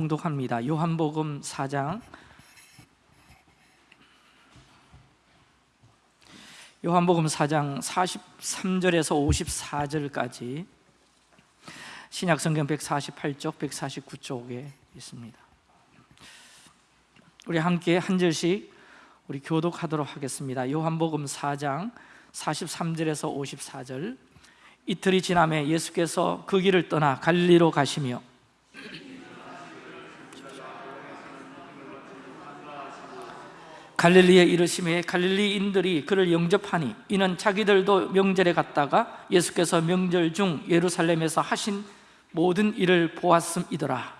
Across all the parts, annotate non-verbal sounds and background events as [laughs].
공독합니다. 요한복음 4장 요한복음 4장 43절에서 54절까지 신약성경 148쪽, 149쪽에 있습니다. 우리 함께 한 절씩 우리 교독하도록 하겠습니다. 요한복음 4장 43절에서 54절 이틀이 지남에 예수께서 그 길을 떠나 갈리로 가시며 갈릴리에 이르심에 갈릴리인들이 그를 영접하니 이는 자기들도 명절에 갔다가 예수께서 명절 중 예루살렘에서 하신 모든 일을 보았음이더라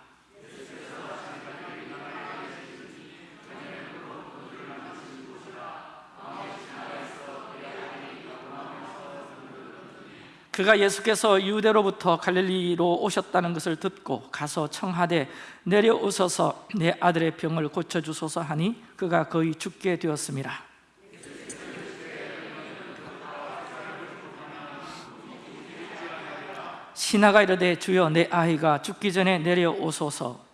그가 예수께서 유대로부터 갈릴리로 오셨다는 것을 듣고 가서 청하되 내려오셔서 내 아들의 병을 고쳐주소서 하니 그가 거의 죽게 되었습니다. 신하가 이르되 주여 내 아이가 죽기 전에 내려오소서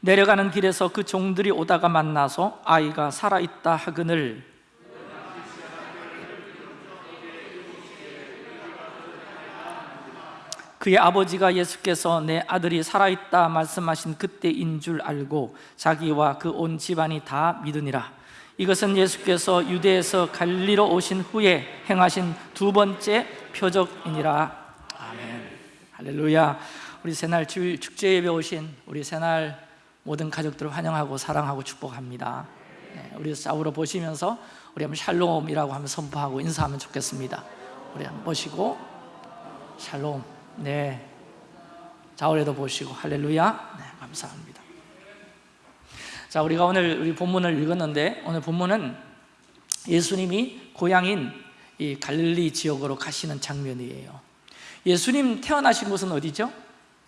내려가는 길에서 그 종들이 오다가 만나서 아이가 살아있다 하거늘. 그의 아버지가 예수께서 내 아들이 살아있다 말씀하신 그때인 줄 알고 자기와 그 온 집안이 다 믿으니라. 이것은 예수께서 유대에서 갈리로 오신 후에 행하신 두 번째 표적이니라. 아멘. 할렐루야. 우리 새날 축제 예배 오신 우리 새날 모든 가족들을 환영하고 사랑하고 축복합니다. 네, 우리 싸우러 보시면서 우리 한번 샬롬이라고 하면 선포하고 인사하면 좋겠습니다. 우리 한번 보시고 샬롬. 네. 자우레도 보시고 할렐루야. 네, 감사합니다. 자 우리가 오늘 우리 본문을 읽었는데 오늘 본문은 예수님이 고향인 이 갈릴리 지역으로 가시는 장면이에요. 예수님 태어나신 곳은 어디죠?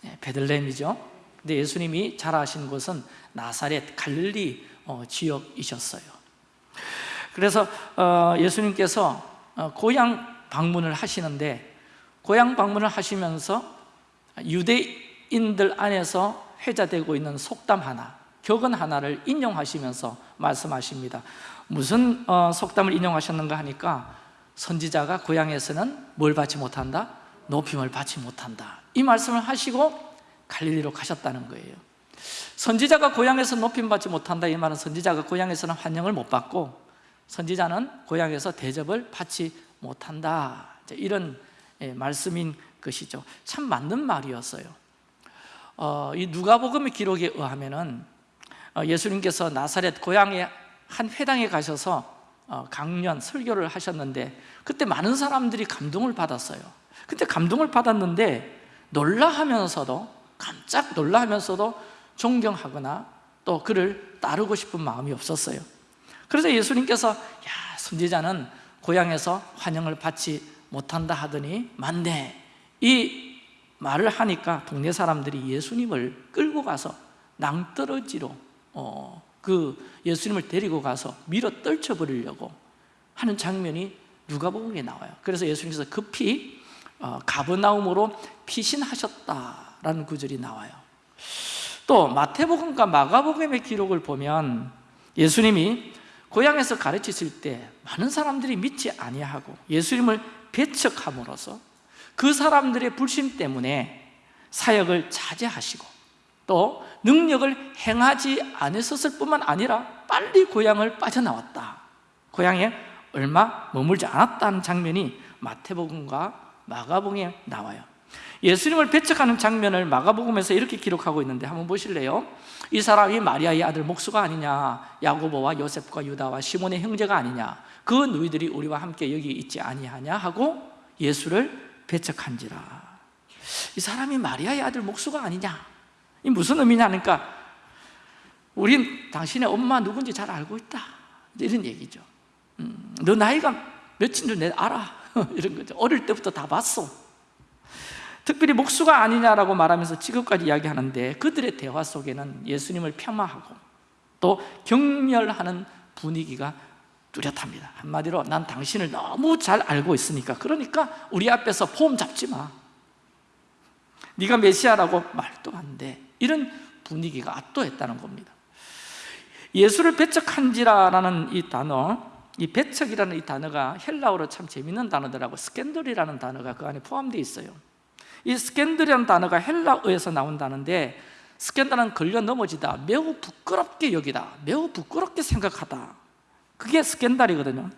네, 베들레헴이죠 근데 예수님이 자라신 곳은 나사렛 갈릴리 어, 지역이셨어요. 그래서 어, 예수님께서 어, 고향 방문을 하시는데 고향 방문을 하시면서 유대인들 안에서 회자되고 있는 속담 하나 격언 하나를 인용하시면서 말씀하십니다. 무슨 속담을 인용하셨는가 하니까 선지자가 고향에서는 뭘 받지 못한다? 높임을 받지 못한다. 이 말씀을 하시고 갈릴리로 가셨다는 거예요. 선지자가 고향에서 높임받지 못한다 이 말은 선지자가 고향에서는 환영을 못 받고 선지자는 고향에서 대접을 받지 못한다. 이런 예, 말씀인 것이죠. 참 맞는 말이었어요. 어, 이 누가복음의 기록에 의하면 어, 예수님께서 나사렛 고향의 한 회당에 가셔서 어, 강연, 설교를 하셨는데 그때 많은 사람들이 감동을 받았어요. 그때 감동을 받았는데 놀라하면서도 깜짝 놀라면서도 존경하거나 또 그를 따르고 싶은 마음이 없었어요. 그래서 예수님께서 야 선지자는 고향에서 환영을 받지 못한다 하더니 맞네. 이 말을 하니까 동네 사람들이 예수님을 끌고 가서 낭떠러지로 어, 그 예수님을 데리고 가서 밀어 떨쳐버리려고 하는 장면이 누가복음에 나와요. 그래서 예수님께서 급히 어, 가버나움으로 피신하셨다 라는 구절이 나와요. 또 마태복음과 마가복음의 기록을 보면 예수님이 고향에서 가르치실 때 많은 사람들이 믿지 아니하고 예수님을 배척함으로써 그 사람들의 불신 때문에 사역을 자제하시고 또 능력을 행하지 않으셨을 뿐만 아니라 빨리 고향을 빠져나왔다. 고향에 얼마 머물지 않았다는 장면이 마태복음과 마가복음에 나와요 예수님을 배척하는 장면을 마가복음에서 이렇게 기록하고 있는데 한번 보실래요? 이 사람이 마리아의 아들 목수가 아니냐 야고보와 요셉과 유다와 시몬의 형제가 아니냐 그 누이들이 우리와 함께 여기 있지 아니하냐 하고 예수를 배척한지라. 이 사람이 마리아의 아들 목수가 아니냐? 이 무슨 의미냐 하니까 우린 당신의 엄마 누군지 잘 알고 있다. 이런 얘기죠. 음, 너 나이가 몇인 줄 내가 알아. [laughs] 이런 거죠. 어릴 때부터 다 봤어 특별히 목수가 아니냐라고 말하면서 지금까지 이야기하는데 그들의 대화 속에는 예수님을 폄하하고 또 경멸하는 분위기가 뚜렷합니다. 한마디로 난 당신을 너무 잘 알고 있으니까. 그러니까 우리 앞에서 폼 잡지 마. 네가 메시아라고 말도 안 돼. 이런 분위기가 압도했다는 겁니다. 예수를 배척한지라는 이 단어 이 배척이라는 이 단어가 헬라어로 참 재밌는 단어더라고. 스캔들이라는 단어가 그 안에 포함되어 있어요 이 스캔들이라는 단어가 헬라어에서 나온 단어인데 스캔들은 걸려 넘어지다 매우 부끄럽게 여기다 매우 부끄럽게 생각하다. 그게 스캔들이거든요.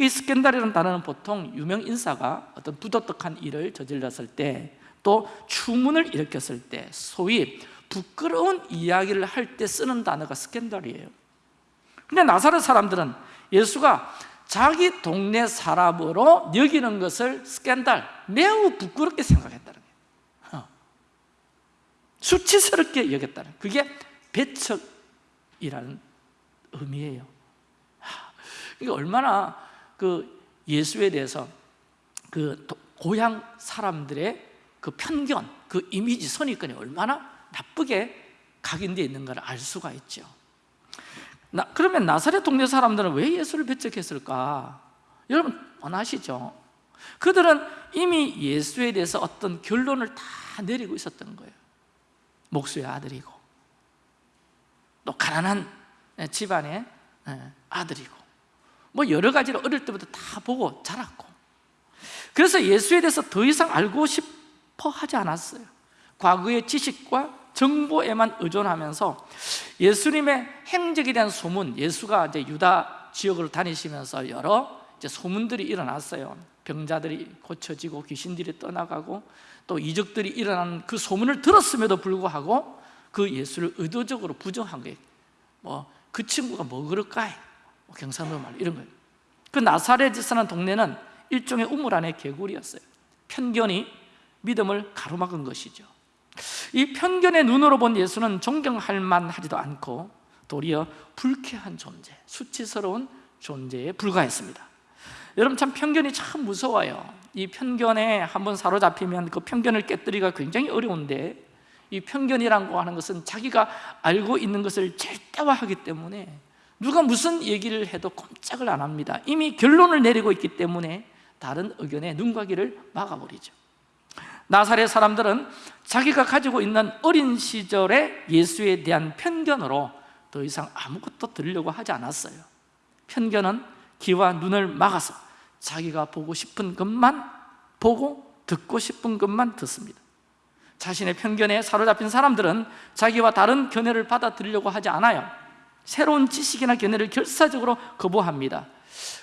이 스캔들이라는 단어는 보통 유명 인사가 어떤 부도덕한 일을 저질렀을 때 또 추문을 일으켰을 때 소위 부끄러운 이야기를 할 때 쓰는 단어가 스캔들이에요. 근데 나사렛 사람들은 예수가 자기 동네 사람으로 여기는 것을 스캔들, 매우 부끄럽게 어. 수치스럽게 여겼다는. 그게 배척이라는 의미예요 이게 얼마나 그 예수에 대해서 그 고향 사람들의 그 편견, 그 이미지 선입견이 얼마나 나쁘게 각인되어 있는 걸 알 수가 있죠 나, 그러면 나사렛 동네 사람들은 왜 예수를 배척했을까? 여러분 원하시죠? 그들은 이미 예수에 대해서 어떤 결론을 다 내리고 있었던 거예요 목수의 아들이고 또 가난한 집안의 아들이고 뭐 여러 가지로 어릴 때부터 다 보고 자랐고. 그래서 예수에 대해서 더 이상 알고 싶어 하지 않았어요. 과거의 지식과 정보에만 의존하면서 예수님의 행적에 대한 소문 예수가 이제 유다 지역으로 다니시면서 여러 이제 소문들이 일어났어요 병자들이 고쳐지고 귀신들이 떠나가고 또 이적들이 일어나는 그 소문을 들었음에도 불구하고 그 예수를 의도적으로 부정한 거예요. 뭐그 친구가 뭐 그럴까? 뭐 경상도 말 이런 거예요. 그 나사렛에 사는 동네는 일종의 우물 안의 개구리였어요. 편견이 믿음을 가로막은 것이죠. 이 편견의 눈으로 본 예수는 존경할 만하지도 않고 도리어 불쾌한 존재, 수치스러운 존재에 불과했습니다 여러분 참 편견이 참 무서워요. 이 편견에 한번 사로잡히면 그 편견을 깨뜨리기가 굉장히 어려운데 이 편견이라고 하는 것은 자기가 알고 있는 것을 절대화하기 때문에 누가 무슨 얘기를 해도 꼼짝을 안 합니다. 이미 결론을 내리고 있기 때문에 다른 의견에 눈과 귀를 막아버리죠. 나사렛 사람들은 자기가 가지고 있는 어린 시절의 예수에 대한 편견으로 더 이상 아무것도 들으려고 하지 않았어요. 편견은 귀와 눈을 막아서 자기가 보고 싶은 것만 보고 듣고 싶은 것만 듣습니다. 자신의 편견에 사로잡힌 사람들은 자기와 다른 견해를 받아들이려고 하지 않아요. 새로운 지식이나 견해를 결사적으로 거부합니다.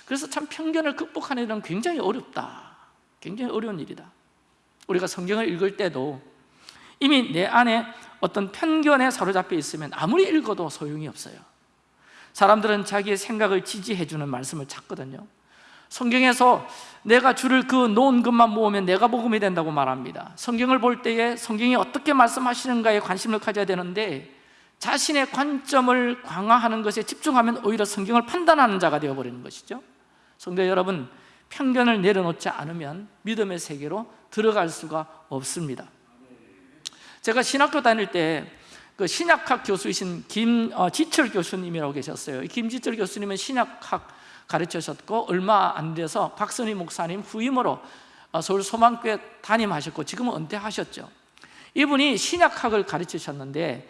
그래서 참 편견을 극복하는 일은 굉장히 어렵다. 굉장히 어려운 일이다. 우리가 성경을 읽을 때도 이미 내 안에 어떤 편견에 사로잡혀 있으면 아무리 읽어도 소용이 없어요. 사람들은 자기의 생각을 지지해 주는 말씀을 찾거든요 성경에서 내가 주를 그 놓은 것만 모으면 내가 복음이 된다고 말합니다. 성경을 볼 때에 성경이 어떻게 말씀하시는가에 관심을 가져야 되는데 자신의 관점을 강화하는 것에 집중하면 오히려 성경을 판단하는 자가 되어버리는 것이죠. 성도 여러분 편견을 내려놓지 않으면 믿음의 세계로 들어갈 수가 없습니다. 제가 신학교 다닐 때 그 신약학 교수이신 김지철 어, 교수님이라고 계셨어요. 김지철 교수님은 신약학 가르치셨고 얼마 안 돼서 박선희 목사님 후임으로 어, 서울 소망교회 담임하셨고 지금은 은퇴하셨죠. 이분이 신약학을 가르치셨는데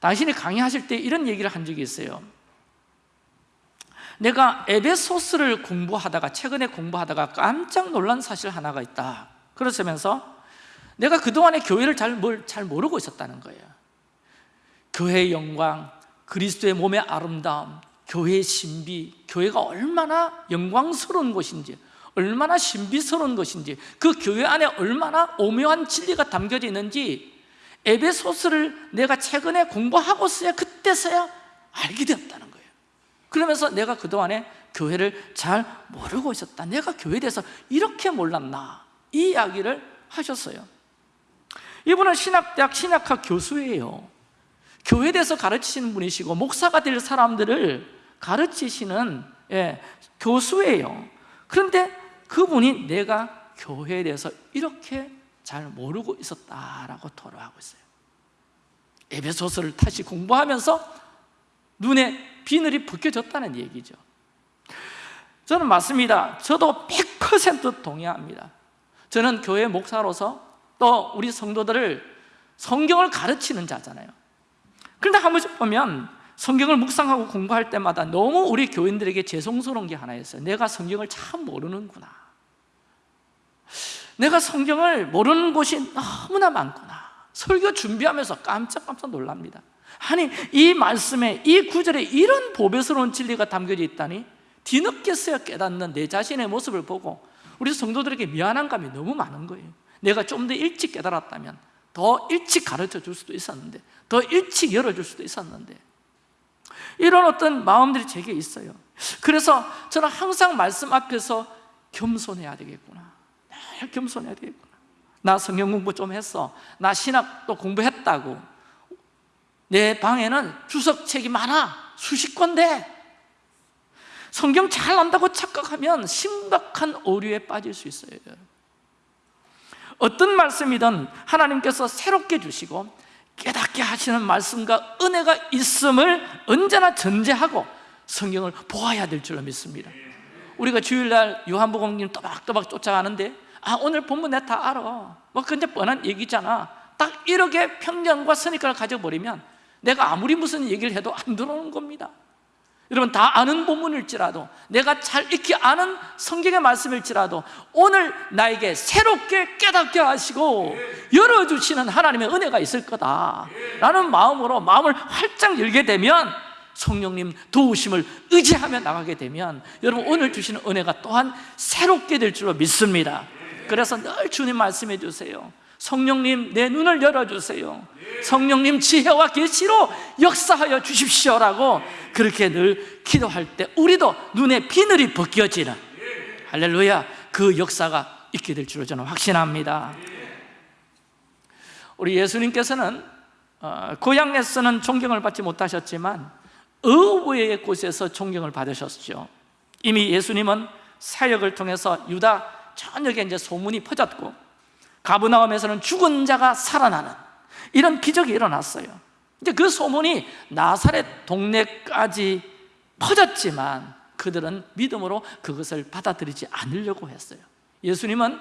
당신이 강의하실 때 이런 얘기를 한 적이 있어요. 내가 에베소스를 공부하다가 최근에 공부하다가 깜짝 놀란 사실 하나가 있다. 그러시면서 내가 그동안에 교회를 잘, 뭘, 잘 모르고 있었다는 거예요. 교회의 영광, 그리스도의 몸의 아름다움, 교회의 신비, 교회가 얼마나 영광스러운 곳인지 얼마나 신비스러운 것인지 그 교회 안에 얼마나 오묘한 진리가 담겨져 있는지 에베소스를 내가 최근에 공부하고서야 그때서야 알게 되었다는 거예요. 그러면서 내가 그동안에 교회를 잘 모르고 있었다. 내가 교회에 대해서 이렇게 몰랐나? 이 이야기를 하셨어요. 이분은 신학대학 신학학 교수예요. 교회에 대해서 가르치시는 분이시고 목사가 될 사람들을 가르치시는 예, 교수예요. 그런데 그분이 내가 교회에 대해서 이렇게 잘 모르고 있었다라고 토로하고 있어요. 에베소서를 다시 공부하면서 눈에 비늘이 벗겨졌다는 얘기죠. 저는 맞습니다. 저도 100% 동의합니다. 저는 교회 목사로서 또 우리 성도들을 성경을 가르치는 자잖아요. 그런데 한 번씩 보면 성경을 묵상하고 공부할 때마다 너무 우리 교인들에게 죄송스러운 게 하나 있어요. 내가 성경을 참 모르는구나. 내가 성경을 모르는 곳이 너무나 많구나. 설교 준비하면서 깜짝깜짝 놀랍니다. 아니 이 말씀에 이 구절에 이런 보배스러운 진리가 담겨져 있다니 뒤늦게서야 깨닫는 내 자신의 모습을 보고 우리 성도들에게 미안한 감이 너무 많은 거예요. 내가 좀 더 일찍 깨달았다면 더 일찍 가르쳐 줄 수도 있었는데 더 일찍 열어줄 수도 있었는데 이런 어떤 마음들이 제게 있어요. 그래서 저는 항상 말씀 앞에서 겸손해야 되겠구나. 늘 겸손해야 되겠구나. 나 성경 공부 좀 했어. 나 신학도 공부했다고. 내 방에는 주석책이 많아. 수십 권대 성경 잘 안다고 착각하면 심각한 오류에 빠질 수 있어요 어떤 말씀이든 하나님께서 새롭게 주시고 깨닫게 하시는 말씀과 은혜가 있음을 언제나 전제하고 성경을 보아야 될 줄로 믿습니다. 우리가 주일날 요한복음님 또박또박 쫓아가는데 아 오늘 본문 내가 다 알아. 뭐 근데 뻔한 얘기잖아. 딱 이렇게 편견과 선입관을 가져버리면 내가 아무리 무슨 얘기를 해도 안 들어오는 겁니다 여러분 다 아는 본문일지라도 내가 잘 익히 아는 성경의 말씀일지라도 오늘 나에게 새롭게 깨닫게 하시고 열어주시는 하나님의 은혜가 있을 거다 라는 마음으로 마음을 활짝 열게 되면 성령님 도우심을 의지하며 나가게 되면 여러분 오늘 주시는 은혜가 또한 새롭게 될 줄로 믿습니다. 그래서 늘 주님 말씀해 주세요 성령님 내 눈을 열어주세요. 성령님 지혜와 계시로 역사하여 주십시오라고 그렇게 늘 기도할 때 우리도 눈에 비늘이 벗겨지는. 할렐루야. 그 역사가 있게 될 줄로 저는 확신합니다. 우리 예수님께서는 어, 고향에 서는 존경을 받지 못하셨지만 의외의 곳에서 존경을 받으셨죠. 이미 예수님은 사역을 통해서 유다 전역에 이제 소문이 퍼졌고 가브나움에서는 죽은 자가 살아나는 이런 기적이 일어났어요. 이제 그 소문이 나사렛 동네까지 퍼졌지만 그들은 믿음으로 그것을 받아들이지 않으려고 했어요. 예수님은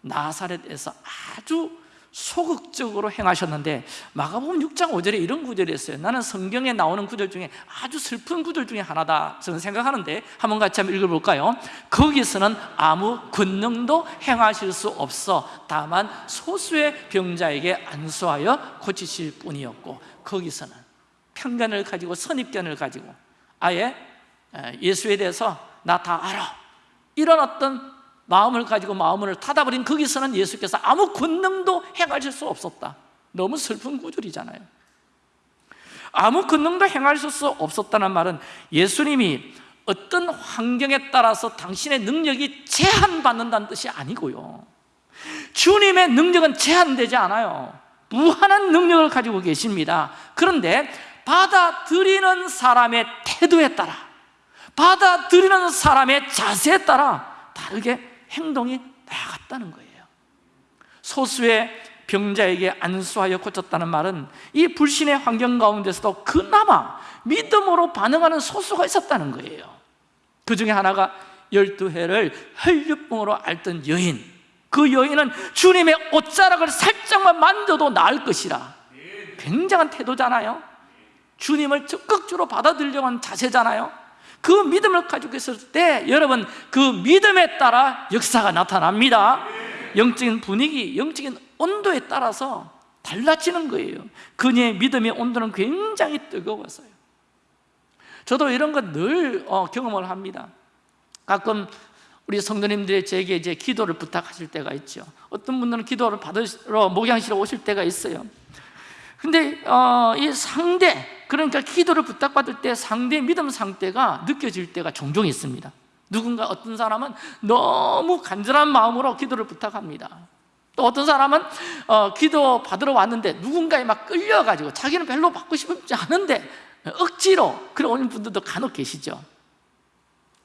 나사렛에서 아주 소극적으로 행하셨는데 마가복음 6장 5절에 이런 구절이 있어요. 나는 성경에 나오는 구절 중에 아주 슬픈 구절 중에 하나다. 저는 생각하는데 한번 같이 한번 읽어볼까요? 거기서는 아무 권능도 행하실 수 없어. 다만 소수의 병자에게 안수하여 고치실 뿐이었고 거기서는 편견을 가지고 선입견을 가지고 아예 예수에 대해서 나 다 알아. 이런 어떤 마음을 가지고 마음을 닫아버린 거기서는 예수께서 아무 권능도 행하실 수 없었다. 너무 슬픈 구절이잖아요. 아무 권능도 행하실 수 없었다는 말은 예수님이 어떤 환경에 따라서 당신의 능력이 제한받는다는 뜻이 아니고요. 주님의 능력은 제한되지 않아요. 무한한 능력을 가지고 계십니다. 그런데 받아들이는 사람의 태도에 따라 받아들이는 사람의 자세에 따라 다르게 행동이 나아갔다는 거예요. 소수의 병자에게 안수하여 고쳤다는 말은 이 불신의 환경 가운데서도 그나마 믿음으로 반응하는 소수가 있었다는 거예요. 그 중에 하나가 12해를 혈류병으로 앓던 여인. 그 여인은 주님의 옷자락을 살짝만 만져도 나을 것이라. 굉장한 태도잖아요. 주님을 적극적으로 받아들이려고 하는 자세잖아요 그 믿음을 가지고 있을 때 여러분 그 믿음에 따라 역사가 나타납니다. 영적인 분위기, 영적인 온도에 따라서 달라지는 거예요. 그녀의 믿음의 온도는 굉장히 뜨거웠어요. 저도 이런 거늘 어, 경험을 합니다. 가끔 우리 성도님들이 제게 이제 기도를 부탁하실 때가 있죠. 어떤 분들은 기도를 받으러 목양실에 오실 때가 있어요. 근데 어, 이 상대 그러니까 기도를 부탁받을 때 상대의 믿음 상태가 느껴질 때가 종종 있습니다. 누군가 어떤 사람은 너무 간절한 마음으로 기도를 부탁합니다. 또 어떤 사람은 어, 기도 받으러 왔는데 누군가에 막 끌려가지고 자기는 별로 받고 싶지 않은데 억지로 그런 오는 분들도 간혹 계시죠.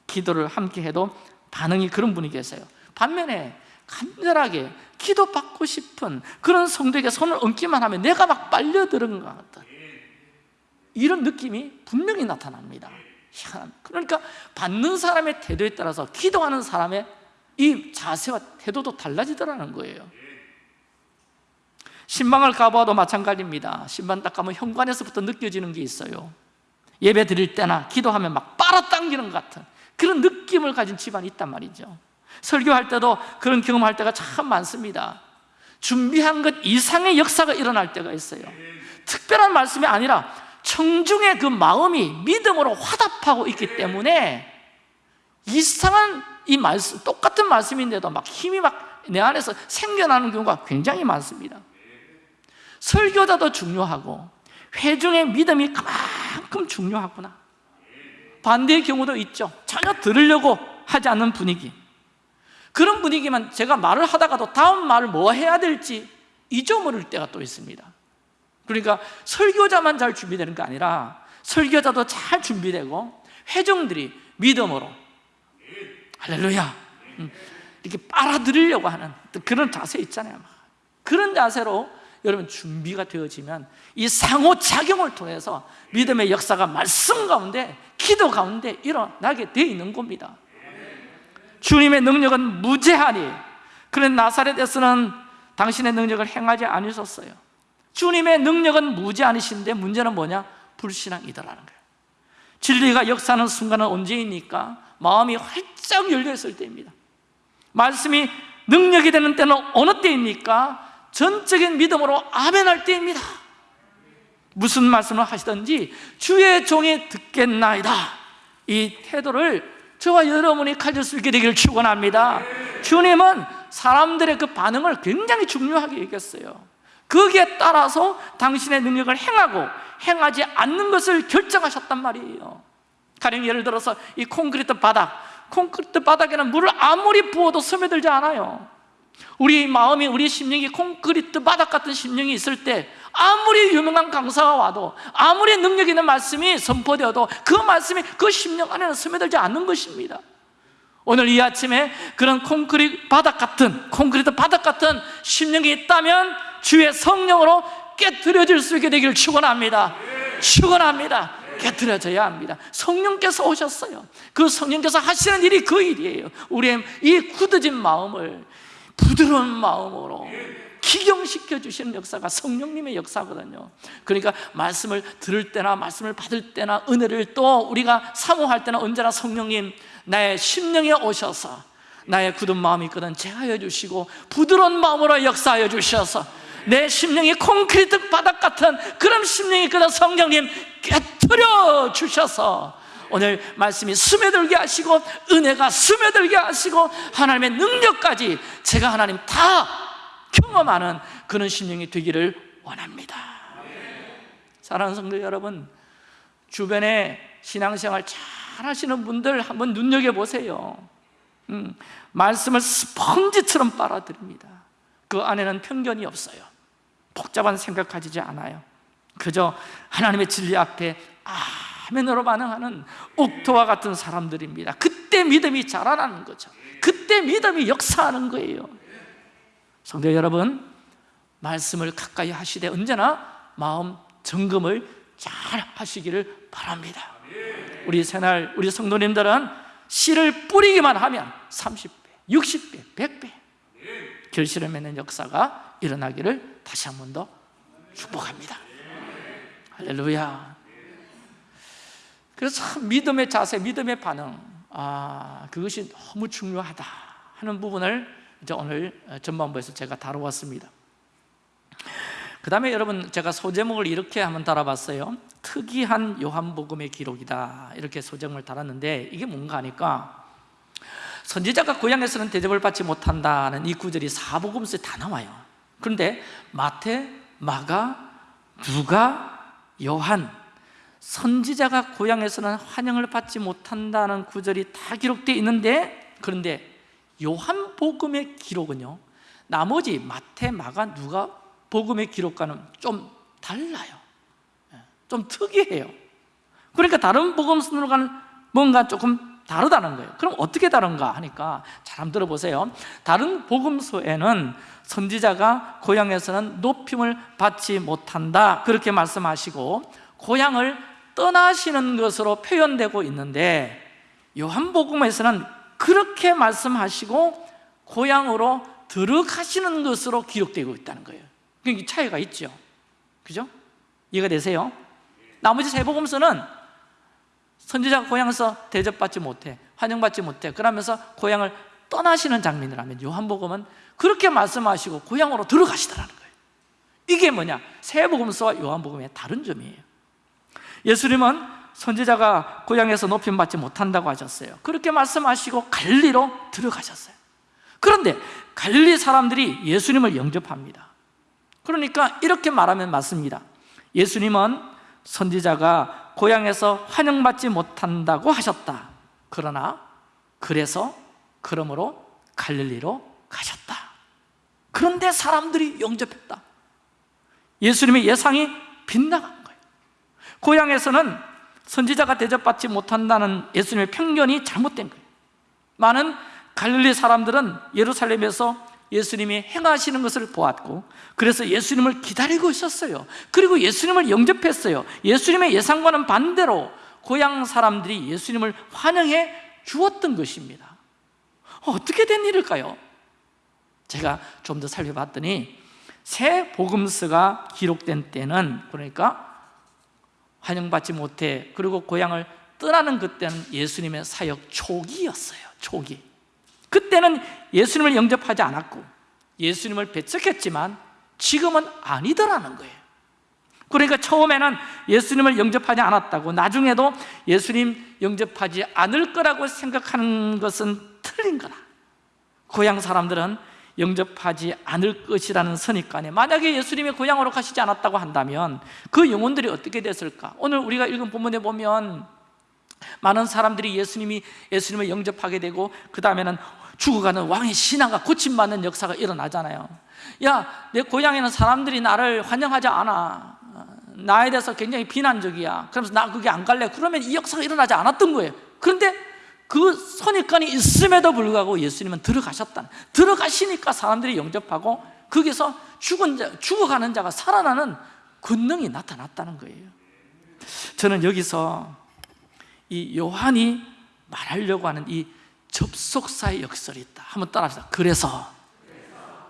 기도를 함께 해도 반응이 그런 분이 계세요. 반면에 간절하게 기도받고 싶은 그런 성도에게 손을 얹기만 하면 내가 막 빨려드는 것 같다 이런 느낌이 분명히 나타납니다. 그러니까 받는 사람의 태도에 따라서 기도하는 사람의 이 자세와 태도도 달라지더라는 거예요. 신방을 가봐도 마찬가지입니다. 신방 딱 가면 현관에서부터 느껴지는 게 있어요. 예배 드릴 때나 기도하면 막 빨아당기는 것 같은 그런 느낌을 가진 집안이 있단 말이죠. 설교할 때도 그런 경험할 때가 참 많습니다. 준비한 것 이상의 역사가 일어날 때가 있어요. 특별한 말씀이 아니라 청중의 그 마음이 믿음으로 화답하고 있기 때문에 이상한 이 말씀, 똑같은 말씀인데도 막 힘이 막 내 안에서 생겨나는 경우가 굉장히 많습니다. 설교자도 중요하고 회중의 믿음이 그만큼 중요하구나. 반대의 경우도 있죠. 전혀 들으려고 하지 않는 분위기. 그런 분위기만 제가 말을 하다가도 다음 말을 뭐 해야 될지 잊어버릴 때가 또 있습니다 그러니까 설교자만 잘 준비되는 게 아니라 설교자도 잘 준비되고 회중들이 믿음으로 할렐루야. 음, 이렇게 빨아들이려고 하는 그런 자세 있잖아요 그런 자세로 여러분 준비가 되어지면 이 상호작용을 통해서 믿음의 역사가 말씀 가운데 기도 가운데 일어나게 되어 있는 겁니다. 주님의 능력은 무제하니 그런 나사렛에서는 당신의 능력을 행하지 않으셨어요 주님의 능력은 무제한이신데 문제는 뭐냐? 불신앙이더라는 거예요 진리가 역사하는 순간은 언제입니까? 마음이 활짝 열려있을 때입니다 말씀이 능력이 되는 때는 어느 때입니까? 전적인 믿음으로 아멘할 때입니다 무슨 말씀을 하시든지 주의 종이 듣겠나이다 이 태도를 저와 여러분이 가질 수 있게 되기를 축원합니다 주님은 사람들의 그 반응을 굉장히 중요하게 여겼어요 거기에 따라서 당신의 능력을 행하고 행하지 않는 것을 결정하셨단 말이에요. 가령 예를 들어서 이 콘크리트 바닥. 콘크리트 바닥에는 물을 아무리 부어도 스며들지 않아요. 우리 마음이 우리 심령이 콘크리트 바닥 같은 심령이 있을 때 아무리 유명한 강사가 와도 아무리 능력 있는 말씀이 선포되어도 그 말씀이 그 심령 안에는 스며들지 않는 것입니다. 오늘 이 아침에 그런 콘크리트 바닥 같은 콘크리트 바닥 같은 심령이 있다면 주의 성령으로 깨뜨려질 수 있게 되기를 축원합니다. 축원합니다. 깨뜨려져야 합니다. 성령께서 오셨어요. 그 성령께서 하시는 일이 그 일이에요. 우리의 이 굳어진 마음을 부드러운 마음으로 기경시켜 주시는 역사가 성령님의 역사거든요. 그러니까 말씀을 들을 때나 말씀을 받을 때나 은혜를 또 우리가 사모할 때나 언제나 성령님 나의 심령에 오셔서 나의 굳은 마음이 있거든 제하여 주시고 부드러운 마음으로 역사하여 주셔서 내 심령이 콘크리트 바닥 같은 그런 심령이 있거든 성령님 깨뜨려 주셔서 오늘 말씀이 스며들게 하시고 은혜가 스며들게 하시고 하나님의 능력까지 제가 하나님 다 경험하는 그런 심령이 되기를 원합니다. 사랑하는 성도 여러분 주변에 신앙생활 잘 하시는 분들 한번 눈여겨보세요. 음, 말씀을 스펀지처럼 빨아들입니다. 그 안에는 편견이 없어요 복잡한 생각 가지지 않아요. 그저 하나님의 진리 앞에 아멘으로 반응하는 옥토와 같은 사람들입니다. 그때 믿음이 자라나는 거죠. 그때 믿음이 역사하는 거예요. 성도 여러분 말씀을 가까이 하시되 언제나 마음 점검을 잘 하시기를 바랍니다. 우리 새날 우리 성도님들은 씨를 뿌리기만 하면 30배, 60배, 100배 결실을 맺는 역사가 일어나기를 다시 한 번 더 축복합니다. 할렐루야. 그래서 참 믿음의 자세, 믿음의 반응 아 그것이 너무 중요하다 하는 부분을 이제 오늘 전반부에서 제가 다루었습니다. 그 다음에 여러분 제가 소제목을 이렇게 한번 달아봤어요. 특이한 요한복음의 기록이다. 이렇게 소제목을 달았는데 이게 뭔가 하니까 선지자가 고향에서는 대접을 받지 못한다는 이 구절이 사복음서에 다 나와요. 그런데 마태, 마가, 누가, 요한 선지자가 고향에서는 환영을 받지 못한다는 구절이 다 기록되어 있는데 그런데 요한복음의 기록은요 나머지 마태, 마가, 누가 복음의 기록과는 좀 달라요. 예, 좀 특이해요. 그러니까 다른 복음서로는 뭔가 조금 다르다는 거예요. 그럼 어떻게 다른가 하니까 잘 한번 들어보세요. 다른 복음서에는 선지자가 고향에서는 높임을 받지 못한다. 그렇게 말씀하시고 고향을 떠나시는 것으로 표현되고 있는데 요한복음에서는 그렇게 말씀하시고 고향으로 들어가시는 것으로 기록되고 있다는 거예요. 그러니까 차이가 있죠. 그죠? 이해가 되세요? 나머지 세 복음서는 선지자가 고향에서 대접받지 못해 환영받지 못해 그러면서 고향을 떠나시는 장면이라면 요한복음은 그렇게 말씀하시고 고향으로 들어가시더라는 거예요. 이게 뭐냐? 새 복음서와 요한복음의 다른 점이에요. 예수님은 선지자가 고향에서 높임받지 못한다고 하셨어요. 그렇게 말씀하시고 갈리로 들어가셨어요. 그런데 갈릴리 사람들이 예수님을 영접합니다. 그러니까 이렇게 말하면 맞습니다. 예수님은 선지자가 고향에서 환영받지 못한다고 하셨다. 그러나 그래서 그러므로 갈릴리로 가셨다. 그런데 사람들이 영접했다. 예수님의 예상이 빗나간 거예요. 고향에서는 선지자가 대접받지 못한다는 예수님의 편견이 잘못된 거예요. 많은 갈릴리 사람들은 예루살렘에서 예수님이 행하시는 것을 보았고 그래서 예수님을 기다리고 있었어요. 그리고 예수님을 영접했어요. 예수님의 예상과는 반대로 고향 사람들이 예수님을 환영해 주었던 것입니다. 어떻게 된 일일까요? 제가 좀 더 살펴봤더니 새 복음서가 기록된 때는 그러니까 환영받지 못해 그리고 고향을 떠나는 그때는 예수님의 사역 초기였어요 초기 그때는 예수님을 영접하지 않았고 예수님을 배척했지만 지금은 아니더라는 거예요 그러니까 처음에는 예수님을 영접하지 않았다고 나중에도 예수님 영접하지 않을 거라고 생각하는 것은 틀린 거다 고향 사람들은 영접하지 않을 것이라는 선입관에 만약에 예수님이 고향으로 가시지 않았다고 한다면 그 영혼들이 어떻게 됐을까? 오늘 우리가 읽은 본문에 보면 많은 사람들이 예수님이 예수님을 영접하게 되고 그 다음에는 죽어가는 왕의 신앙과 고침받는 역사가 일어나잖아요. 야, 내 고향에는 사람들이 나를 환영하지 않아. 나에 대해서 굉장히 비난적이야. 그러면서 나 거기 안 갈래. 그러면 이 역사가 일어나지 않았던 거예요. 그런데 그 선입관이 있음에도 불구하고 예수님은 들어가셨다. 들어가시니까 사람들이 영접하고 거기서 죽은 자, 죽어가는 자가 살아나는 권능이 나타났다는 거예요. 저는 여기서 이 요한이 말하려고 하는 이 접속사의 역설이 있다. 한번 따라합시다. 그래서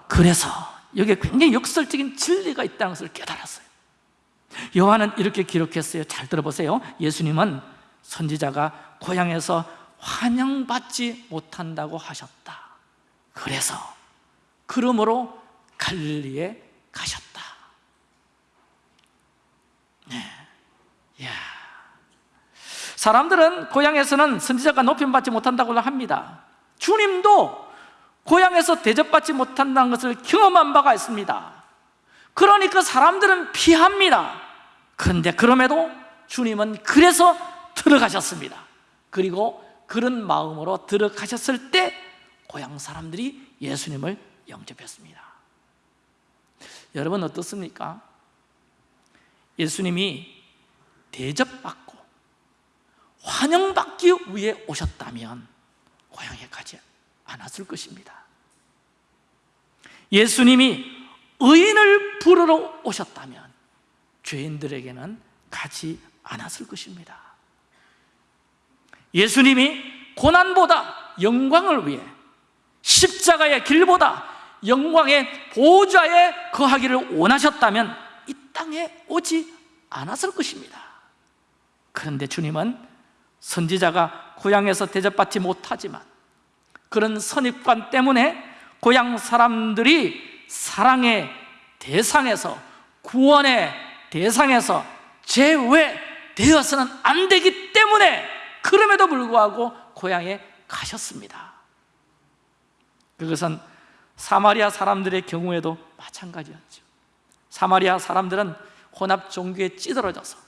그래서 여기에 굉장히 역설적인 진리가 있다는 것을 깨달았어요. 요한은 이렇게 기록했어요. 잘 들어보세요. 예수님은 선지자가 고향에서 환영받지 못한다고 하셨다. 그래서 그러므로 갈릴리에 가셨다. 네. 야. 사람들은 고향에서는 선지자가 높임받지 못한다고 합니다. 주님도 고향에서 대접받지 못한다는 것을 경험한 바가 있습니다. 그러니까 사람들은 피합니다. 그런데 그럼에도 주님은 그래서 들어가셨습니다. 그리고 그런 마음으로 들어가셨을 때 고향 사람들이 예수님을 영접했습니다. 여러분 어떻습니까? 예수님이 대접받고 환영받기 위해 오셨다면 고향에 가지 않았을 것입니다. 예수님이 의인을 부르러 오셨다면 죄인들에게는 가지 않았을 것입니다. 예수님이 고난보다 영광을 위해 십자가의 길보다 영광의 보좌에 거하기를 원하셨다면 이 땅에 오지 않았을 것입니다. 그런데 주님은 선지자가 고향에서 대접받지 못하지만 그런 선입관 때문에 고향 사람들이 사랑의 대상에서 구원의 대상에서 제외되어서는 안 되기 때문에 그럼에도 불구하고 고향에 가셨습니다. 그것은 사마리아 사람들의 경우에도 마찬가지였죠. 사마리아 사람들은 혼합 종교에 찌들어져서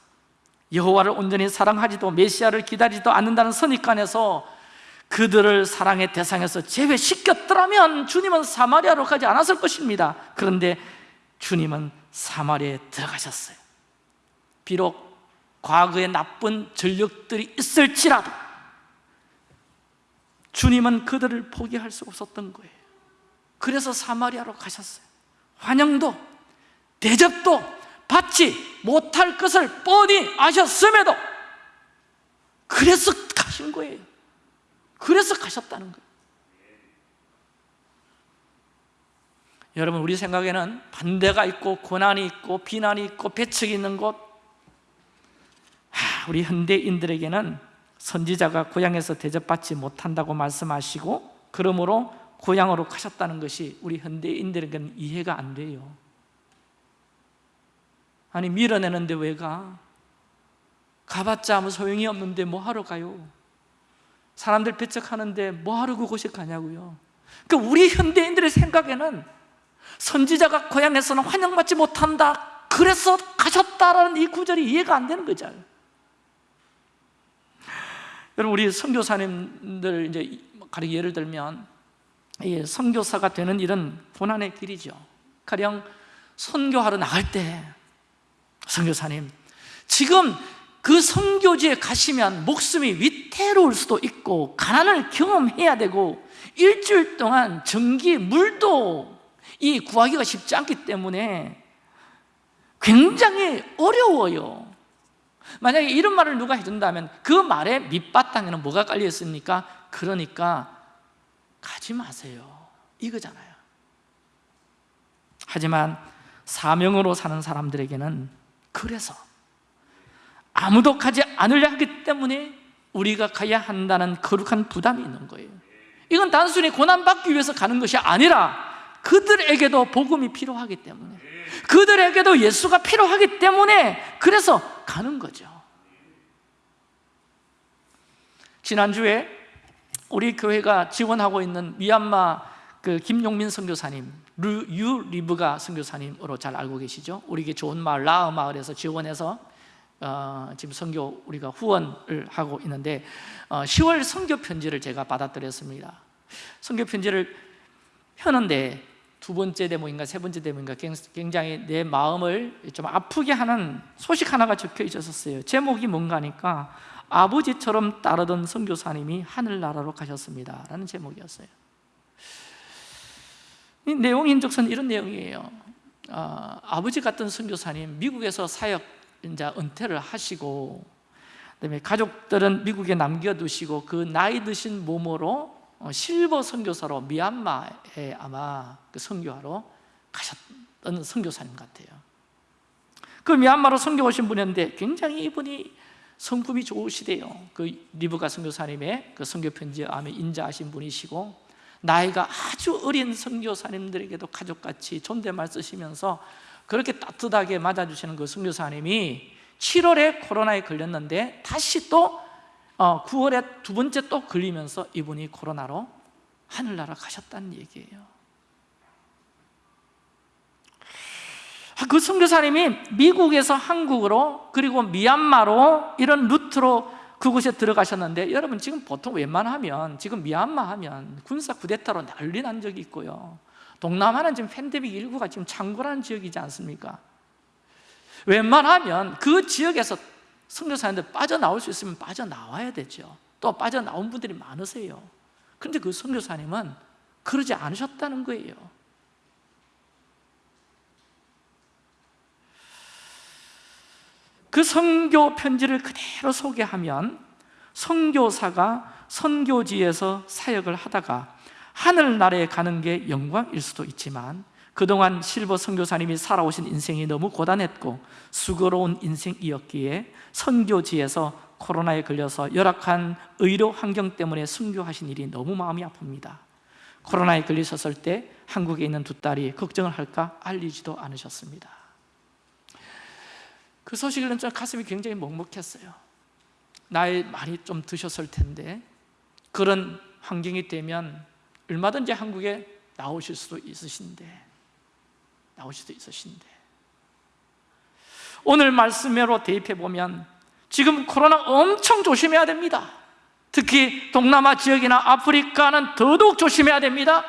여호와를 온전히 사랑하지도 메시아를 기다리지도 않는다는 선입관에서 그들을 사랑의 대상에서 제외시켰더라면 주님은 사마리아로 가지 않았을 것입니다. 그런데 주님은 사마리아에 들어가셨어요. 비록 과거에 나쁜 전력들이 있을지라도 주님은 그들을 포기할 수 없었던 거예요. 그래서 사마리아로 가셨어요. 환영도 대접도 받지 못할 것을 뻔히 아셨음에도 그래서 가신 거예요. 그래서 가셨다는 거예요. 여러분 우리 생각에는 반대가 있고 고난이 있고 비난이 있고 배척이 있는 곳. 하, 우리 현대인들에게는 선지자가 고향에서 대접받지 못한다고 말씀하시고 그러므로 고향으로 가셨다는 것이 우리 현대인들에게는 이해가 안 돼요 아니 밀어내는데 왜 가? 가봤자 아무 소용이 없는데 뭐 하러 가요? 사람들 배척하는데 뭐 하러 그곳에 가냐고요 그러니까 우리 현대인들의 생각에는 선지자가 고향에서는 환영받지 못한다 그래서 가셨다라는 이 구절이 이해가 안 되는 거죠 여러분 우리 선교사님들 이제 가령 예를 들면 이 선교사가 되는 일은 고난의 길이죠 가령 선교하러 나갈 때 선교사님 지금 그 선교지에 가시면 목숨이 위태로울 수도 있고 가난을 경험해야 되고 일주일 동안 전기, 물도 이 구하기가 쉽지 않기 때문에 굉장히 어려워요. 만약에 이런 말을 누가 해준다면 그 말에 밑바탕에는 뭐가 깔려 있습니까? 그러니까 가지 마세요. 이거잖아요. 하지만 사명으로 사는 사람들에게는 그래서 아무도 가지 않으려 하기 때문에 우리가 가야 한다는 거룩한 부담이 있는 거예요. 이건 단순히 고난받기 위해서 가는 것이 아니라 그들에게도 복음이 필요하기 때문에 그들에게도 예수가 필요하기 때문에 그래서 가는 거죠. 지난주에 우리 교회가 지원하고 있는 미얀마 그 김용민 선교사님 유 리브가 선교사님으로 잘 알고 계시죠? 우리 좋은 마을 라어 마을에서 지원해서 어, 지금 선교 우리가 후원을 하고 있는데 어, 10월 선교 편지를 제가 받아드렸습니다. 선교 편지를 펴는데 두 번째 대목인가 세 번째 대목인가 굉장히 내 마음을 좀 아프게 하는 소식 하나가 적혀 있었어요. 제목이 뭔가 하니까 아버지처럼 따르던 선교사님이 하늘나라로 가셨습니다. 라는 제목이었어요. 이 내용 인적선 이런 내용이에요. 어, 아버지 같은 선교사님 미국에서 사역 이제 은퇴를 하시고 그다음에 가족들은 미국에 남겨두시고 그 나이 드신 몸으로 어, 실버 선교사로 미얀마에 아마 그 선교하러 가셨던 선교사님 같아요. 그 미얀마로 선교 오신 분이었는데 굉장히 이분이 성품이 좋으시대요. 그 리브가 선교사님의 그 선교 편지에 아마 인자하신 분이시고 나이가 아주 어린 선교사님들에게도 가족같이 존댓말 쓰시면서 그렇게 따뜻하게 맞아주시는 그 선교사님이 7월에 코로나에 걸렸는데 다시 또 9월에 어, 두 번째 또 걸리면서 이분이 코로나로 하늘나라 가셨다는 얘기예요. 아, 그 선교사님이 미국에서 한국으로 그리고 미얀마로 이런 루트로 그곳에 들어가셨는데 여러분 지금 보통 웬만하면 지금 미얀마 하면 군사 쿠데타로 난리 난 적이 있고요. 동남아는 지금 팬데믹 19가 지금 창궐하는 지역이지 않습니까? 웬만하면 그 지역에서 선교사님들 빠져나올 수 있으면 빠져나와야 되죠. 또 빠져나온 분들이 많으세요. 그런데 그 선교사님은 그러지 않으셨다는 거예요 그 선교 편지를 그대로 소개하면 선교사가 선교지에서 사역을 하다가 하늘나라에 가는 게 영광일 수도 있지만 그동안 실버 선교사님이 살아오신 인생이 너무 고단했고 수고로운 인생이었기에 선교지에서 코로나에 걸려서 열악한 의료 환경 때문에 순교하신 일이 너무 마음이 아픕니다. 코로나에 걸리셨을 때 한국에 있는 두 딸이 걱정을 할까 알리지도 않으셨습니다 그 소식을 듣자 가슴이 굉장히 먹먹했어요. 나이 많이 좀 드셨을 텐데 그런 환경이 되면 얼마든지 한국에 나오실 수도 있으신데 나올 수도 있으신데. 오늘 말씀으로 대입해 보면 지금 코로나 엄청 조심해야 됩니다. 특히 동남아 지역이나 아프리카는 더더욱 조심해야 됩니다.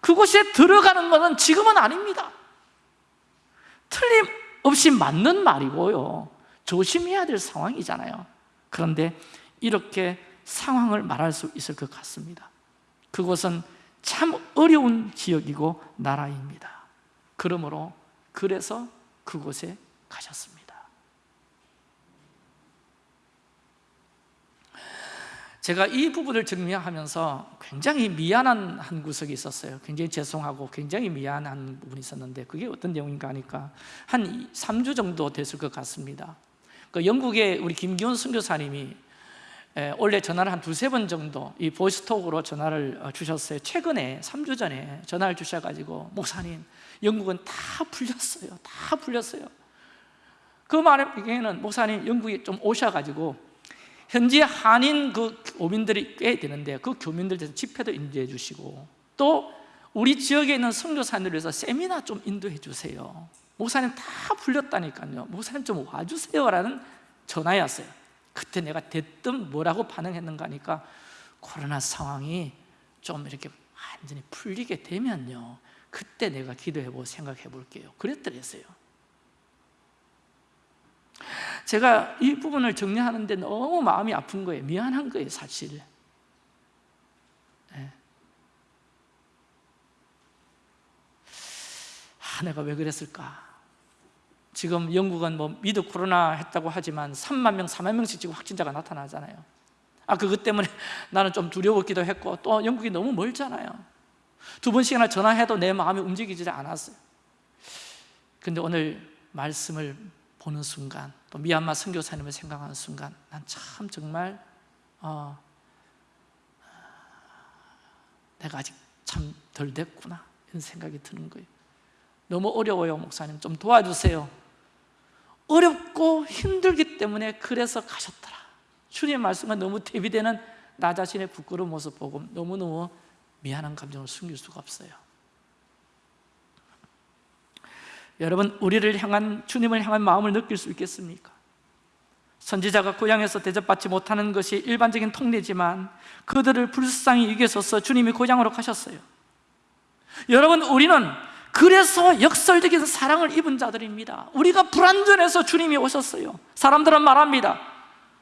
그곳에 들어가는 것은 지금은 아닙니다. 틀림 없이 맞는 말이고요. 조심해야 될 상황이잖아요. 그런데 이렇게 상황을 말할 수 있을 것 같습니다. 그곳은 참 어려운 지역이고 나라입니다. 그러므로 그래서 그곳에 가셨습니다 제가 이 부분을 정리하면서 굉장히 미안한 한 구석이 있었어요. 굉장히 죄송하고 굉장히 미안한 부분이 있었는데 그게 어떤 내용인가 하니까 한 3주 정도 됐을 것 같습니다. 그 영국의 우리 김기훈 선교사님이 에, 원래 전화를 한 두세 번 정도 이 보이스톡으로 전화를 어, 주셨어요. 최근에 3주 전에 전화를 주셔가지고 목사님 영국은 다 풀렸어요. 다 풀렸어요. 그 말에는 목사님 영국에 좀 오셔가지고 현지 한인 그 교민들이 꽤 되는데 그 교민들 대해서 집회도 인도해 주시고 또 우리 지역에 있는 선교사님들 위해서 세미나 좀 인도해 주세요. 목사님 다 풀렸다니까요. 목사님 좀 와주세요라는 전화였어요. 그때 내가 대뜸 뭐라고 반응했는가 하니까 코로나 상황이 좀 이렇게 완전히 풀리게 되면요. 그때 내가 기도해보고 생각해 볼게요. 그랬더랬어요 제가 이 부분을 정리하는데 너무 마음이 아픈 거예요. 미안한 거예요 사실. 네. 아, 내가 왜 그랬을까? 지금 영국은 뭐 미드 코로나 했다고 하지만 3만 명, 4만 명씩 지금 확진자가 나타나잖아요. 아 그것 때문에 [laughs] 나는 좀 두려웠기도 했고 또 영국이 너무 멀잖아요. 두 번씩이나 전화해도 내 마음이 움직이지 않았어요. 근데 오늘 말씀을 보는 순간 또 미얀마 선교사님을 생각하는 순간 난 참 정말 어, 내가 아직 참 덜 됐구나 이런 생각이 드는 거예요. 너무 어려워요 목사님. 좀 도와주세요. 어렵고 힘들기 때문에 그래서 가셨더라. 주님의 말씀과 너무 대비되는 나 자신의 부끄러운 모습 보고 너무너무 미안한 감정을 숨길 수가 없어요 여러분 우리를 향한 주님을 향한 마음을 느낄 수 있겠습니까? 선지자가 고향에서 대접받지 못하는 것이 일반적인 통례지만 그들을 불쌍히 이겨서서 주님이 고향으로 가셨어요. 여러분 우리는 그래서 역설적인 사랑을 입은 자들입니다. 우리가 불완전해서 주님이 오셨어요. 사람들은 말합니다.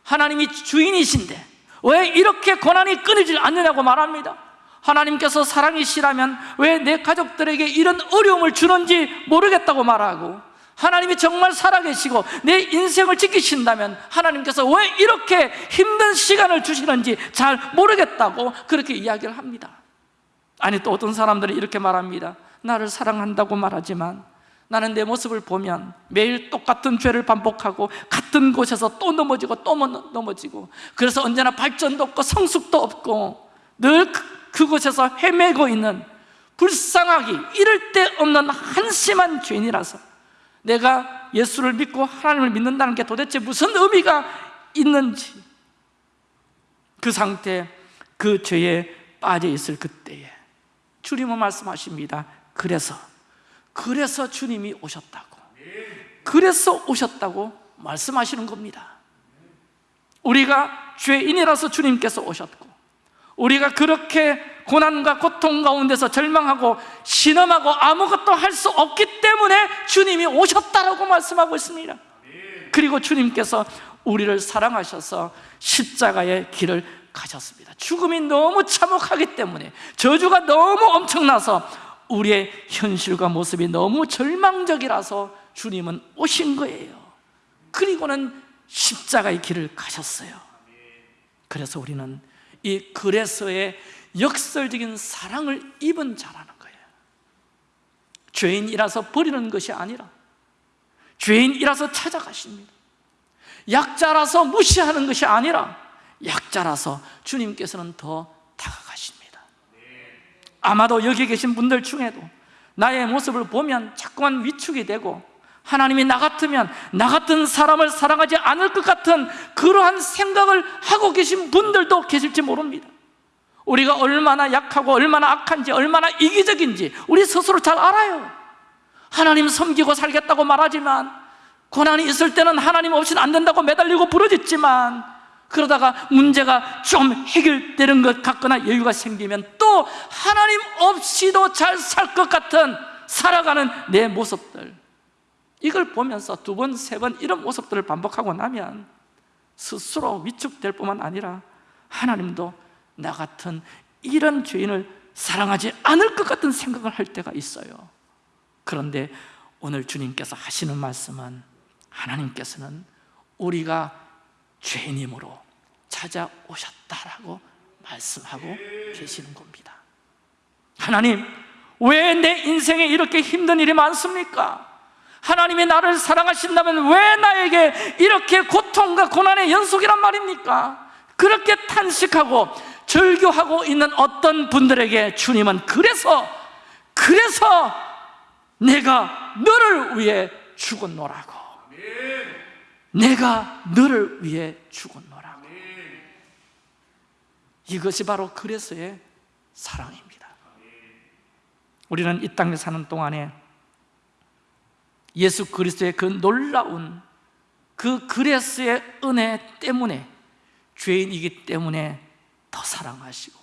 하나님이 주인이신데 왜 이렇게 고난이 끊이질 않느냐고 말합니다 하나님께서 사랑이시라면 왜 내 가족들에게 이런 어려움을 주는지 모르겠다고 말하고 하나님이 정말 살아계시고 내 인생을 지키신다면 하나님께서 왜 이렇게 힘든 시간을 주시는지 잘 모르겠다고 그렇게 이야기를 합니다. 아니 또 어떤 사람들이 이렇게 말합니다. 나를 사랑한다고 말하지만 나는 내 모습을 보면 매일 똑같은 죄를 반복하고 같은 곳에서 또 넘어지고 또 넘어지고 그래서 언제나 발전도 없고 성숙도 없고 늘 그, 그곳에서 헤매고 있는 불쌍하기 이럴 데 없는 한심한 죄인이라서 내가 예수를 믿고 하나님을 믿는다는 게 도대체 무슨 의미가 있는지 그 상태, 그 죄에 빠져 있을 그때에 주님은 말씀하십니다. 그래서 그래서 주님이 오셨다고. 그래서 오셨다고 말씀하시는 겁니다. 우리가 죄인이라서 주님께서 오셨고 우리가 그렇게 고난과 고통 가운데서 절망하고 신음하고 아무것도 할 수 없기 때문에 주님이 오셨다라고 말씀하고 있습니다. 그리고 주님께서 우리를 사랑하셔서 십자가의 길을 가셨습니다. 죽음이 너무 참혹하기 때문에 저주가 너무 엄청나서 우리의 현실과 모습이 너무 절망적이라서 주님은 오신 거예요. 그리고는 십자가의 길을 가셨어요. 그래서 우리는 이 그래서의 역설적인 사랑을 입은 자라는 거예요. 죄인이라서 버리는 것이 아니라 죄인이라서 찾아가십니다. 약자라서 무시하는 것이 아니라 약자라서 주님께서는 더 다가가십니다. 아마도 여기 계신 분들 중에도 나의 모습을 보면 자꾸만 위축이 되고 하나님이 나 같으면 나 같은 사람을 사랑하지 않을 것 같은 그러한 생각을 하고 계신 분들도 계실지 모릅니다. 우리가 얼마나 약하고 얼마나 악한지 얼마나 이기적인지 우리 스스로 잘 알아요. 하나님 섬기고 살겠다고 말하지만 고난이 있을 때는 하나님 없이는 안 된다고 매달리고 부르짖지만 그러다가 문제가 좀 해결되는 것 같거나 여유가 생기면 또 하나님 없이도 잘 살 것 같은 살아가는 내 모습들 이걸 보면서 두 번, 세 번 이런 모습들을 반복하고 나면 스스로 위축될 뿐만 아니라 하나님도 나 같은 이런 죄인을 사랑하지 않을 것 같은 생각을 할 때가 있어요 그런데 오늘 주님께서 하시는 말씀은 하나님께서는 우리가 죄인임으로 찾아오셨다라고 말씀하고 계시는 겁니다 하나님 왜 내 인생에 이렇게 힘든 일이 많습니까? 하나님이 나를 사랑하신다면 왜 나에게 이렇게 고통과 고난의 연속이란 말입니까? 그렇게 탄식하고 절규하고 있는 어떤 분들에게 주님은 그래서 그래서 내가 너를 위해 죽었노라고. 내가 너를 위해 죽었노라고. 이것이 바로 그래서의 사랑입니다. 우리는 이 땅에 사는 동안에 예수 그리스도의 그 놀라운 그 그레스의 은혜 때문에 죄인이기 때문에 더 사랑하시고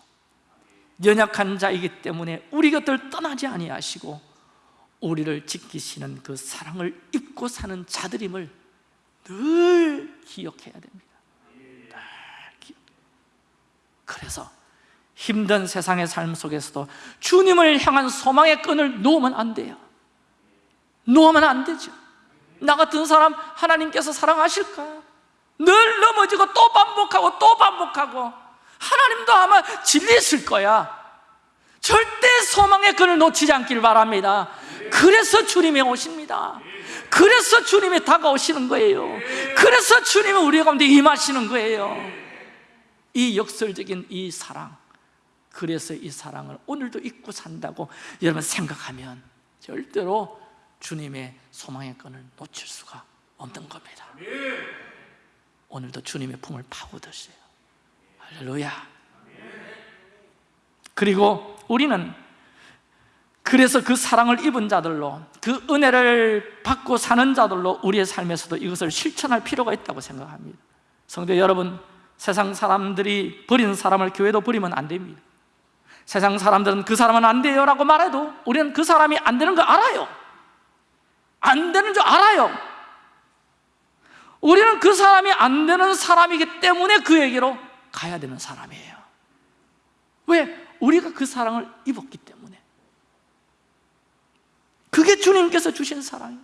연약한 자이기 때문에 우리 곁을 떠나지 아니하시고 우리를 지키시는 그 사랑을 입고 사는 자들임을 늘 기억해야 됩니다 늘 기억. 그래서 힘든 세상의 삶 속에서도 주님을 향한 소망의 끈을 놓으면 안 돼요 놓으면 안 되죠. 나 같은 사람 하나님께서 사랑하실까? 늘 넘어지고 또 반복하고 또 반복하고 하나님도 아마 질리실 거야. 절대 소망의 끈을 놓치지 않길 바랍니다. 그래서 주님이 오십니다. 그래서 주님이 다가오시는 거예요. 그래서 주님이 우리 가운데 임하시는 거예요. 이 역설적인 이 사랑 그래서 이 사랑을 오늘도 잊고 산다고 여러분 생각하면 절대로 주님의 소망의 끈을 놓칠 수가 없는 겁니다. 오늘도 주님의 품을 파고드세요. 할렐루야. 그리고 우리는 그래서 그 사랑을 입은 자들로 그 은혜를 받고 사는 자들로 우리의 삶에서도 이것을 실천할 필요가 있다고 생각합니다. 성도 여러분 세상 사람들이 버리는 사람을 교회도 버리면 안 됩니다. 세상 사람들은 그 사람은 안 돼요 라고 말해도 우리는 그 사람이 안 되는 거 알아요 안 되는 줄 알아요. 우리는 그 사람이 안 되는 사람이기 때문에 그에게로 가야 되는 사람이에요. 왜? 우리가 그 사랑을 입었기 때문에. 그게 주님께서 주신 사랑이에요.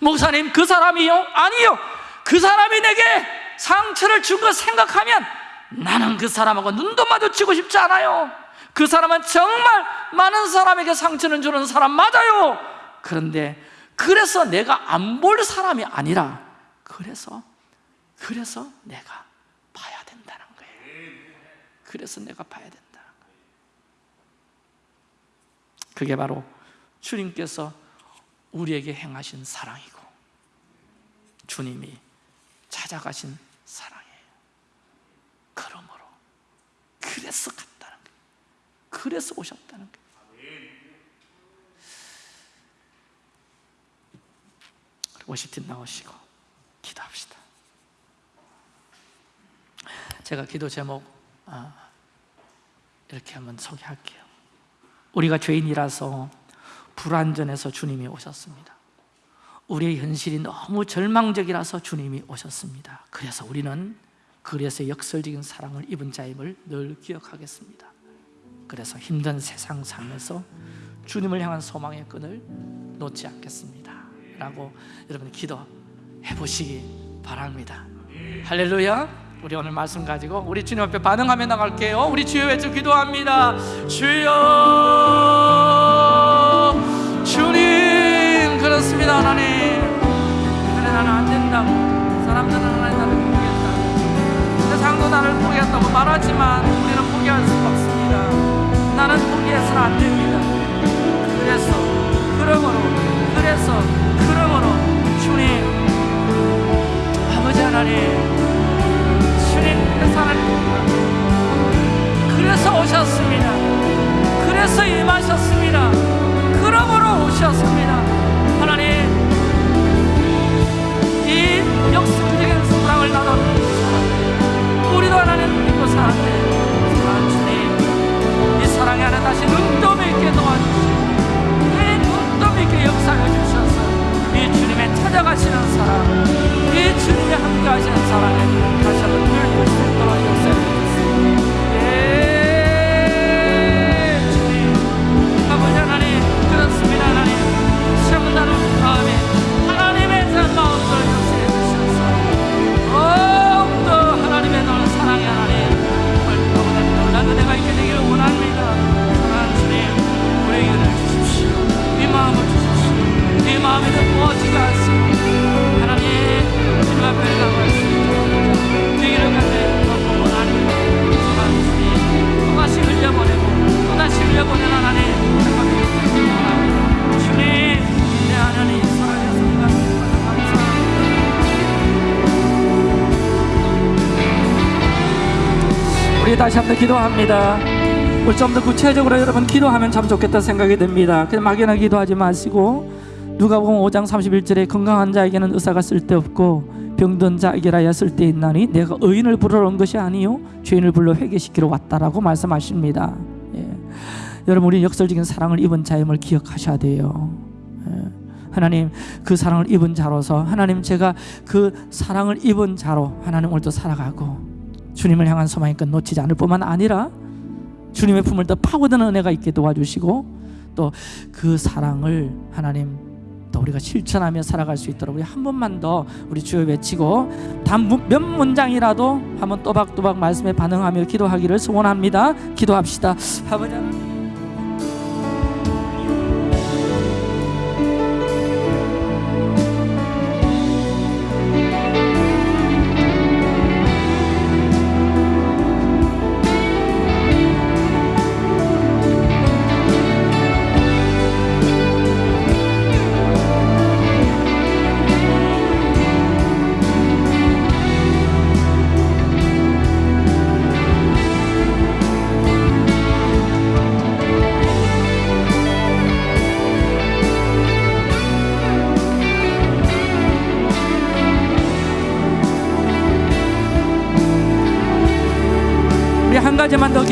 목사님 그 사람이요? 아니요. 그 사람이 내게 상처를 준 거 생각하면 나는 그 사람하고 눈도 마주치고 싶지 않아요. 그 사람은 정말 많은 사람에게 상처를 주는 사람 맞아요 그런데 그래서 내가 안 볼 사람이 아니라 그래서 그래서 내가 봐야 된다는 거예요. 그래서 내가 봐야 된다는 거예요. 그게 바로 주님께서 우리에게 행하신 사랑이고 주님이 찾아가신 사랑이에요. 그러므로 그래서 갔다는 거예요. 그래서 오셨다는 거예요 워시팀 나오시고 기도합시다. 제가 기도 제목 아, 이렇게 한번 소개할게요. 우리가 죄인이라서 불완전해서 주님이 오셨습니다. 우리의 현실이 너무 절망적이라서 주님이 오셨습니다. 그래서 우리는 그래서 역설적인 사랑을 입은 자임을 늘 기억하겠습니다. 그래서 힘든 세상 삶에서 주님을 향한 소망의 끈을 놓지 않겠습니다 라고 여러분 기도해 보시기 바랍니다. 할렐루야. 우리 오늘 말씀 가지고 우리 주님 앞에 반응하며 나갈게요. 우리 주여 외쳐 기도합니다. 주여 다시 한번 기도합니다 우리 좀 더 구체적으로 여러분 기도하면 참 좋겠다 생각이 듭니다 그냥 막연하게 기도하지 마시고 누가 보면 5장 31절에 건강한 자에게는 의사가 쓸데없고 병든 자에게라야 쓸데있나니 내가 의인을 부르러 온 것이 아니요 죄인을 불러 회개시키러 왔다라고 말씀하십니다 예. 여러분 우리 역설적인 사랑을 입은 자임을 기억하셔야 돼요 예. 하나님 그 사랑을 입은 자로서 하나님 제가 그 사랑을 입은 자로 하나님 오늘도 살아가고 주님을 향한 소망이 끝 놓치지 않을 뿐만 아니라 주님의 품을 더 파고드는 은혜가 있게 도와주시고 또 그 사랑을 하나님 또 우리가 실천하며 살아갈 수 있도록 우리 한 번만 더 우리 주여 외치고 단 몇 문장이라도 한번 또박또박 말씀에 반응하며 기도하기를 소원합니다. 기도합시다. 아버지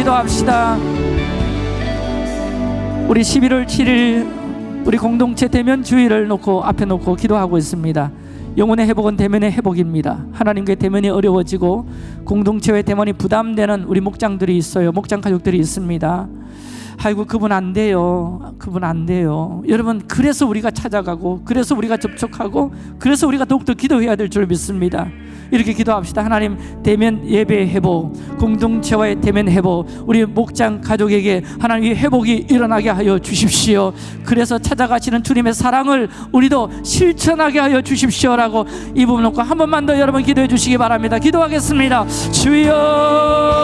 기도합시다. 우리 11월 7일 우리 공동체 대면 주의를 놓고 앞에 놓고 기도하고 있습니다. 영혼의 회복은 대면의 회복입니다. 하나님께 대면이 어려워지고 공동체의 대면이 부담되는 우리 목장들이 있어요. 목장 가족들이 있습니다. 아이고 그분 안 돼요. 그분 안 돼요. 여러분 그래서 우리가 찾아가고 그래서 우리가 접촉하고 그래서 우리가 더욱더 기도해야 될 줄 믿습니다. 이렇게 기도합시다. 하나님 대면 예배 회복, 공동체와의 대면 회복, 우리 목장 가족에게 하나님 이 회복이 일어나게 하여 주십시오. 그래서 찾아가시는 주님의 사랑을 우리도 실천하게 하여 주십시오라고 이 부분 놓고 한 번만 더 여러분 기도해 주시기 바랍니다. 기도하겠습니다. 주여.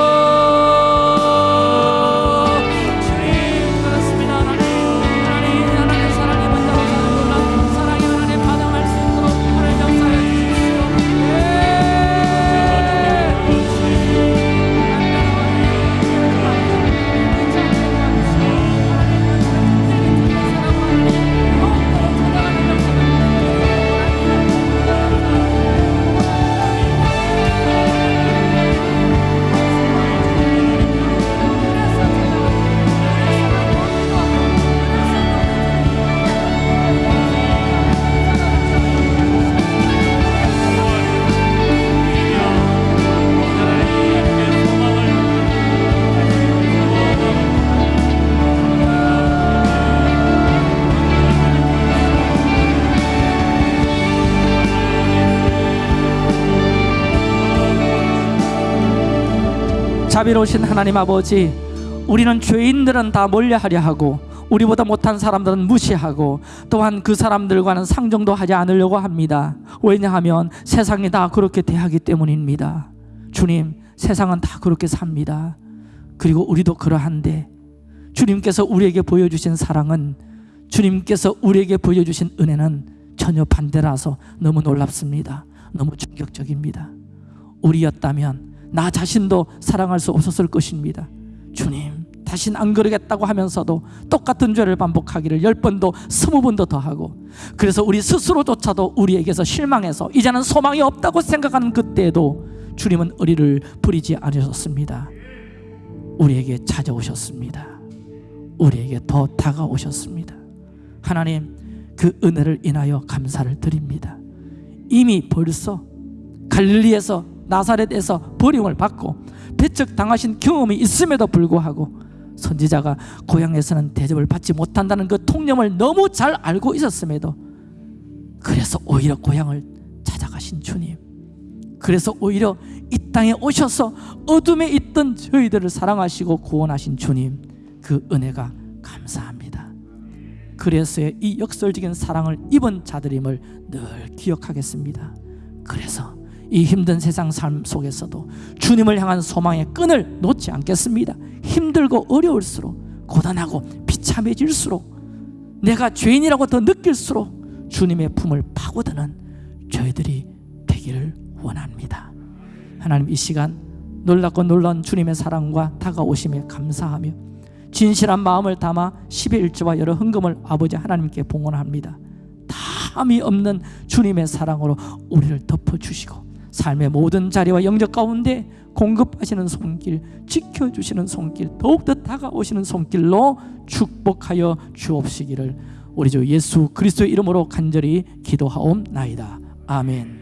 자비로우신 하나님 아버지 우리는 죄인들은 다 멀리하려 하고 우리보다 못한 사람들은 무시하고 또한 그 사람들과는 상종도 하지 않으려고 합니다. 왜냐하면 세상이 다 그렇게 대하기 때문입니다. 주님 세상은 다 그렇게 삽니다. 그리고 우리도 그러한데 주님께서 우리에게 보여주신 사랑은 주님께서 우리에게 보여주신 은혜는 전혀 반대라서 너무 놀랍습니다. 너무 충격적입니다. 우리였다면 나 자신도 사랑할 수 없었을 것입니다. 주님, 다신 안 그러겠다고 하면서도 똑같은 죄를 반복하기를 열 번도 스무 번도 더 하고 그래서 우리 스스로조차도 우리에게서 실망해서 이제는 소망이 없다고 생각하는 그때에도 주님은 우리를 버리지 않으셨습니다. 우리에게 찾아오셨습니다. 우리에게 더 다가오셨습니다. 하나님, 그 은혜를 인하여 감사를 드립니다. 이미 벌써 갈릴리에서 나사렛에서 버림을 받고 배척 당하신 경험이 있음에도 불구하고 선지자가 고향에서는 대접을 받지 못한다는 그 통념을 너무 잘 알고 있었음에도 그래서 오히려 고향을 찾아가신 주님 그래서 오히려 이 땅에 오셔서 어둠에 있던 저희들을 사랑하시고 구원하신 주님 그 은혜가 감사합니다. 그래서 이 역설적인 사랑을 입은 자들임을 늘 기억하겠습니다. 그래서 이 힘든 세상 삶 속에서도 주님을 향한 소망의 끈을 놓지 않겠습니다. 힘들고 어려울수록 고단하고 비참해질수록 내가 죄인이라고 더 느낄수록 주님의 품을 파고드는 저희들이 되기를 원합니다. 하나님 이 시간 놀랍고 놀라운 주님의 사랑과 다가오심에 감사하며 진실한 마음을 담아 11조와 여러 헌금을 아버지 하나님께 봉헌합니다 담이 없는 주님의 사랑으로 우리를 덮어주시고 삶의 모든 자리와 영적 가운데 공급하시는 손길 지켜주시는 손길 더욱더 다가오시는 손길로 축복하여 주옵시기를 우리 주 예수 그리스도의 이름으로 간절히 기도하옵나이다. 아멘